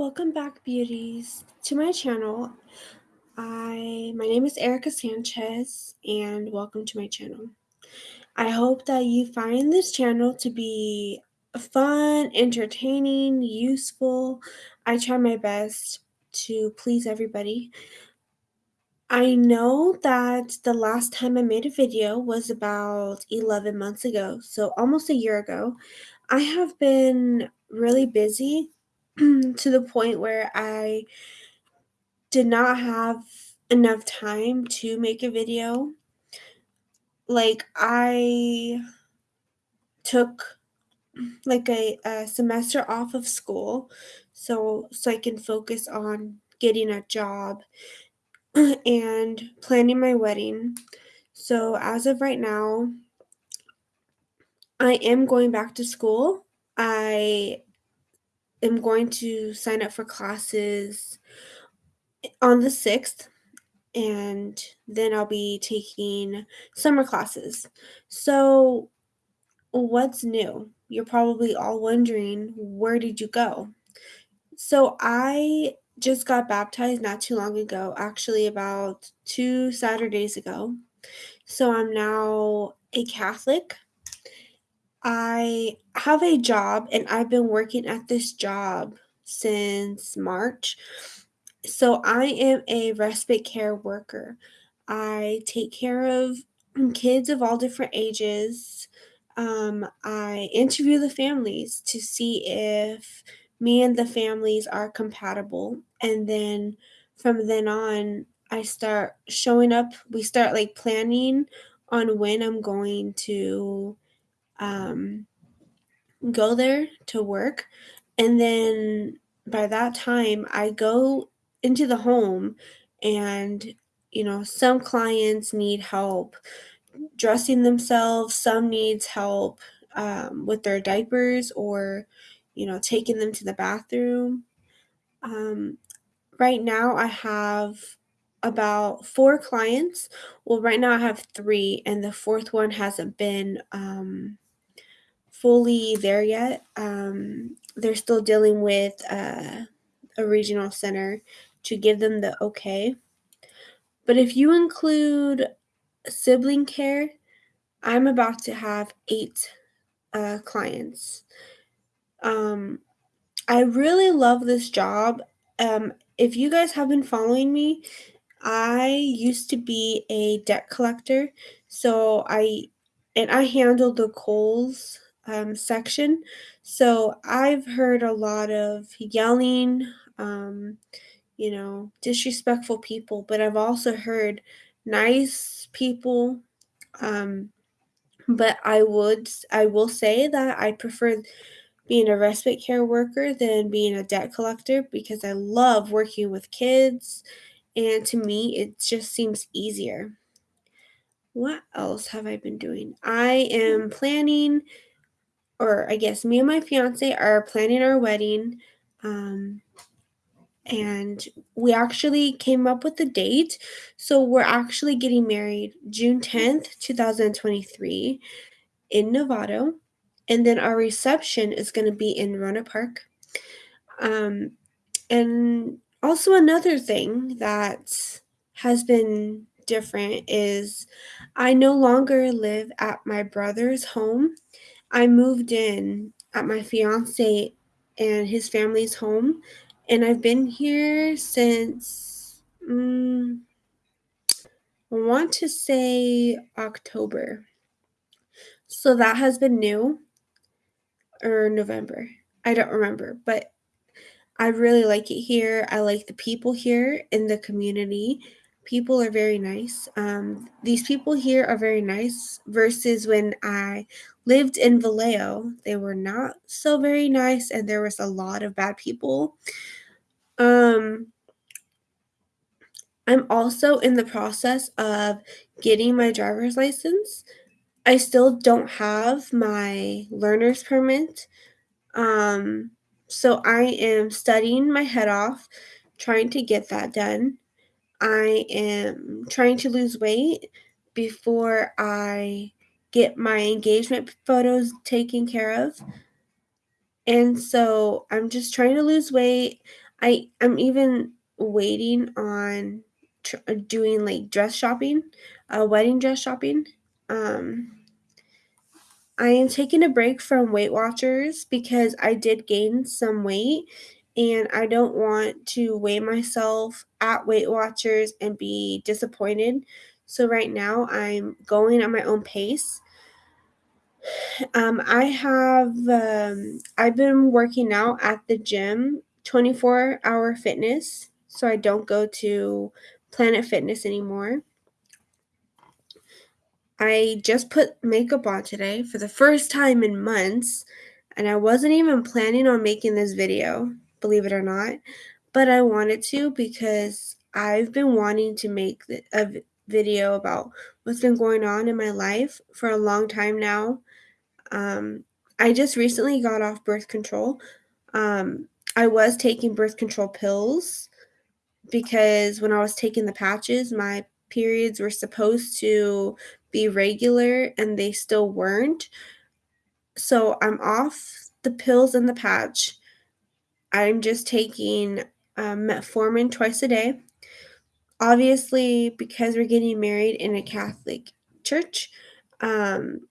Welcome back, beauties, to my channel. I my name is Erica Sanchez, and welcome to my channel. I hope that you find this channel to be fun, entertaining, useful. I try my best to please everybody. I know that the last time I made a video was about 11 months ago, so almost a year ago. I have been really busy to the point where I did not have enough time to make a video. Like, I took like a, a semester off of school so so I can focus on getting a job and planning my wedding. So as of right now, I am going back to school. I am going to sign up for classes on the 6th and then I'll be taking summer classes. So what's new? You're probably all wondering, where did you go? So I just got baptized not too long ago, actually about 2 Saturdays ago. So I'm now a Catholic. I have a job and I've been working at this job since March. So I am a respite care worker. I take care of kids of all different ages. Um, I interview the families to see if me and the families are compatible. And then from then on, I start showing up. We start like planning on when I'm going to um, go there to work. And then by that time, I go into the home and you know some clients need help dressing themselves. Some needs help um, with their diapers or you know taking them to the bathroom. Um, right now i have about four clients. Well right now i have three and the fourth one hasn't been um, fully there yet um, they're still dealing with uh, a regional center to give them the okay. But if you include sibling care, I'm about to have eight uh, clients. Um, I really love this job. Um, if you guys have been following me, I used to be a debt collector. So I and I handled the Kohl's um, section. So I've heard a lot of yelling, um, you know, disrespectful people, but I've also heard nice people. Um, but I would, I will say that I prefer being a respite care worker than being a debt collector because I love working with kids. And to me, it just seems easier. What else have I been doing? I am planning, or I guess me and my fiance are planning our wedding. Um, and we actually came up with the date. So we're actually getting married June 10th, 2023 in Novato. And then our reception is going to be in Rohnert Park. Um, and also, another thing that has been different is I no longer live at my brother's home. I moved in at my fiance and his family's home and I've been here since um, I want to say October. So that has been new or November. I don't remember, but I really like it here. I like the people here in the community. People are very nice. Um, these people here are very nice versus when I lived in Vallejo. They were not so very nice, and there was a lot of bad people. Um, I'm also in the process of getting my driver's license. I still don't have my learner's permit. Um, so I am studying my head off, trying to get that done. I am trying to lose weight before I get my engagement photos taken care of. And so I'm just trying to lose weight. I I'm even waiting on tr- doing like dress shopping, uh, wedding dress shopping. Um, I am taking a break from Weight Watchers because I did gain some weight and I don't want to weigh myself at Weight Watchers and be disappointed. So right now I'm going at my own pace. Um, I have um, I've been working out at the gym 24 hour fitness, so I don't go to Planet Fitness anymore. I just put makeup on today for the first time in months, and I wasn't even planning on making this video, believe it or not, but I wanted to because I've been wanting to make a video about what's been going on in my life for a long time now. Um, I just recently got off birth control. Um, I was taking birth control pills because when I was taking the patches, my periods were supposed to be regular and they still weren't. So I'm off the pills and the patch. I'm just taking um, metformin twice a day. Obviously, because we're getting married in a Catholic church, um,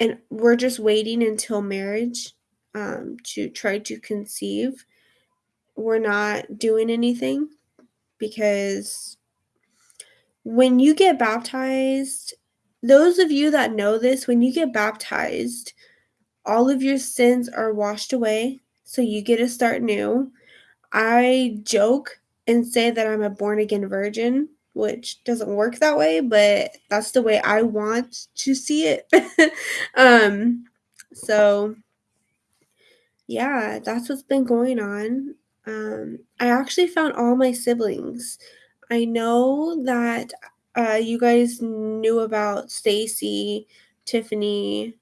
and we're just waiting until marriage um, to try to conceive. We're not doing anything because when you get baptized, those of you that know this, when you get baptized, all of your sins are washed away, so you get to start new. I joke and say that I'm a born again virgin, which doesn't work that way, but that's the way I want to see it. um so yeah, that's what's been going on. Um I actually found all my siblings. I know that uh, you guys knew about Stacy, Tiffany,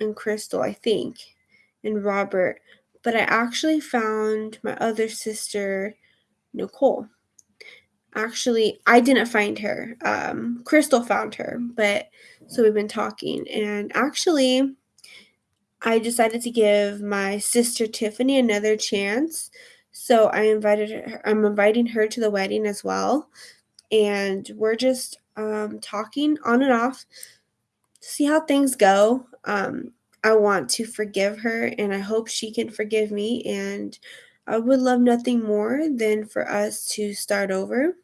and Crystal, I think, and Robert, but I actually found my other sister, Nicole. Actually, I didn't find her. Um, Crystal found her, but so we've been talking, and actually, I decided to give my sister Tiffany another chance. So I invited her. I'm inviting her to the wedding as well, and we're just um, talking on and off see how things go. Um, I want to forgive her and I hope she can forgive me. And I would love nothing more than for us to start over.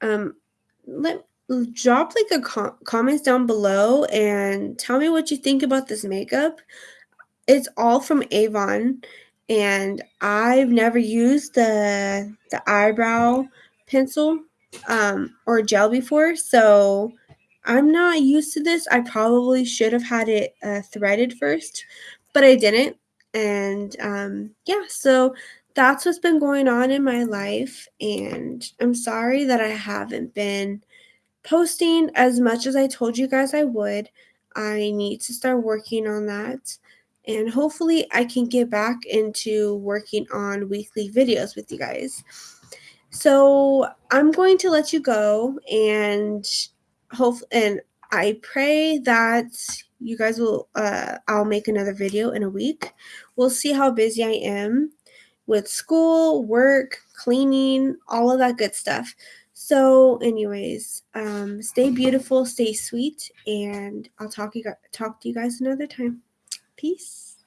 Um, let drop like a com- comments down below and tell me what you think about this makeup. It's all from Avon and I've never used the the eyebrow pencil um, or gel before, so I'm not used to this. I probably should have had it uh, threaded first, but I didn't. And um, yeah, so that's what's been going on in my life. And I'm sorry that I haven't been posting as much as I told you guys I would. I need to start working on that. And hopefully, I can get back into working on weekly videos with you guys. So, I'm going to let you go and hope and I pray that you guys will uh I'll make another video in a week. We'll see how busy I am with school, work, cleaning, all of that good stuff. So, anyways, um, stay beautiful, stay sweet, and I'll talk you talk to you guys another time. Peace.